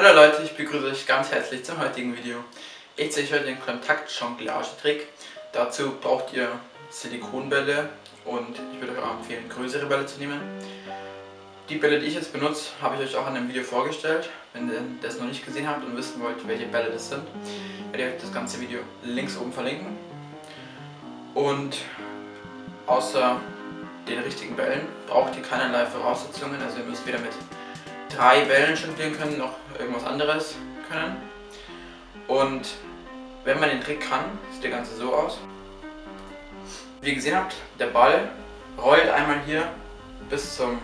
Hallo Leute, ich begrüße euch ganz herzlich zum heutigen Video. Ich zeige euch heute den Kontakt-Jonglage-Trick. Dazu braucht ihr Silikonbälle und ich würde euch auch empfehlen, größere Bälle zu nehmen. Die Bälle, die ich jetzt benutze, habe ich euch auch in einem Video vorgestellt. Wenn ihr das noch nicht gesehen habt und wissen wollt, welche Bälle das sind, werde ich euch das ganze Video links oben verlinken. Und außer den richtigen Bällen braucht ihr keinerlei Voraussetzungen, also ihr müsst weder mit drei Bällen jonglieren können, noch irgendwas anderes können. Und wenn man den Trick kann, sieht der Ganze so aus. Wie ihr gesehen habt, der Ball rollt einmal hier bis zum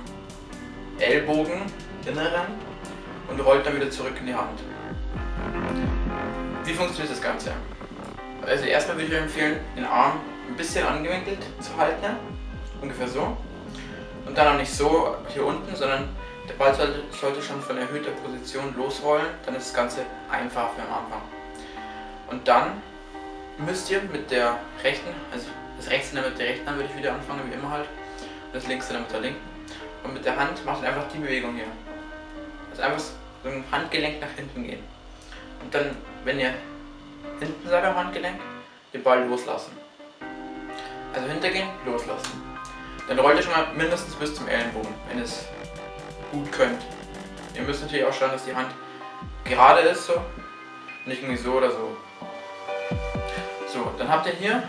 Ellbogen inneren und rollt dann wieder zurück in die Hand. Wie funktioniert das Ganze? Also erstmal würde ich euch empfehlen, den Arm ein bisschen angewinkelt zu halten, ungefähr so. Und dann auch nicht so hier unten, sondern der Ball sollte schon von erhöhter Position losrollen, dann ist das Ganze einfach für am Anfang. Und dann müsst ihr mit der rechten, also das rechte mit der rechten Hand würde ich wieder anfangen, wie immer halt, und das dann mit der linken. Und mit der Hand macht ihr einfach die Bewegung hier. Also einfach so ein Handgelenk nach hinten gehen. Und dann, wenn ihr hinten seid am Handgelenk, den Ball loslassen. Also hintergehen, loslassen. Dann rollt ihr schon mal mindestens bis zum Ellenbogen, wenn es gut könnt. Ihr müsst natürlich auch schauen, dass die Hand gerade ist, so. Nicht irgendwie so oder so. So, dann habt ihr hier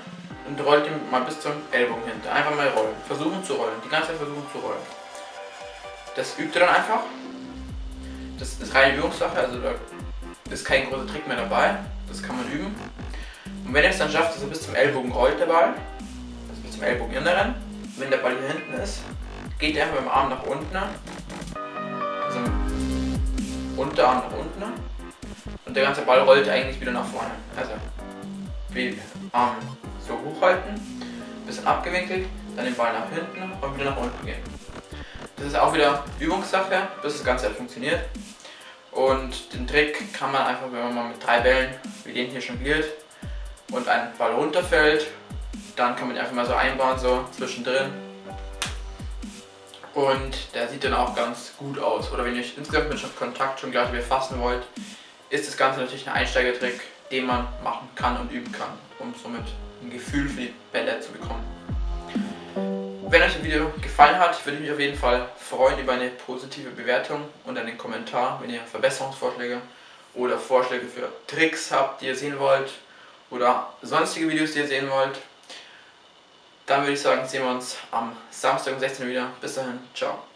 und rollt ihn mal bis zum Ellbogen hinter. Einfach mal rollen. Versuchen zu rollen. Die ganze Zeit versuchen zu rollen. Das übt ihr dann einfach. Das ist reine Übungssache, also da ist kein großer Trick mehr dabei. Das kann man üben. Und wenn ihr es dann schafft, dass er bis zum Ellbogen rollt, der Ball, also bis zum Ellbogen inneren, wenn der Ball hier hinten ist, geht ihr einfach mit dem Arm nach unten also Unterarm nach unten und der ganze Ball rollt eigentlich wieder nach vorne. Also wie Arm so hochhalten, bisschen abgewinkelt, dann den Ball nach hinten und wieder nach unten gehen. Das ist auch wieder Übungssache, bis das Ganze halt funktioniert. Und den Trick kann man einfach, wenn man mal mit drei Bällen wie den hier jongliert und ein Ball runterfällt, dann kann man einfach mal so einbauen, so zwischendrin und der sieht dann auch ganz gut aus. Oder wenn ihr euch insgesamt mit Kontakt schon gleich befassen wollt, ist das Ganze natürlich ein Einsteigertrick, den man machen kann und üben kann, um somit ein Gefühl für die Bälle zu bekommen. Wenn euch das Video gefallen hat, würde ich mich auf jeden Fall freuen über eine positive Bewertung und einen Kommentar, wenn ihr Verbesserungsvorschläge oder Vorschläge für Tricks habt, die ihr sehen wollt oder sonstige Videos, die ihr sehen wollt. Dann würde ich sagen, sehen wir uns am Samstag um 16 Uhr wieder. Bis dahin, ciao.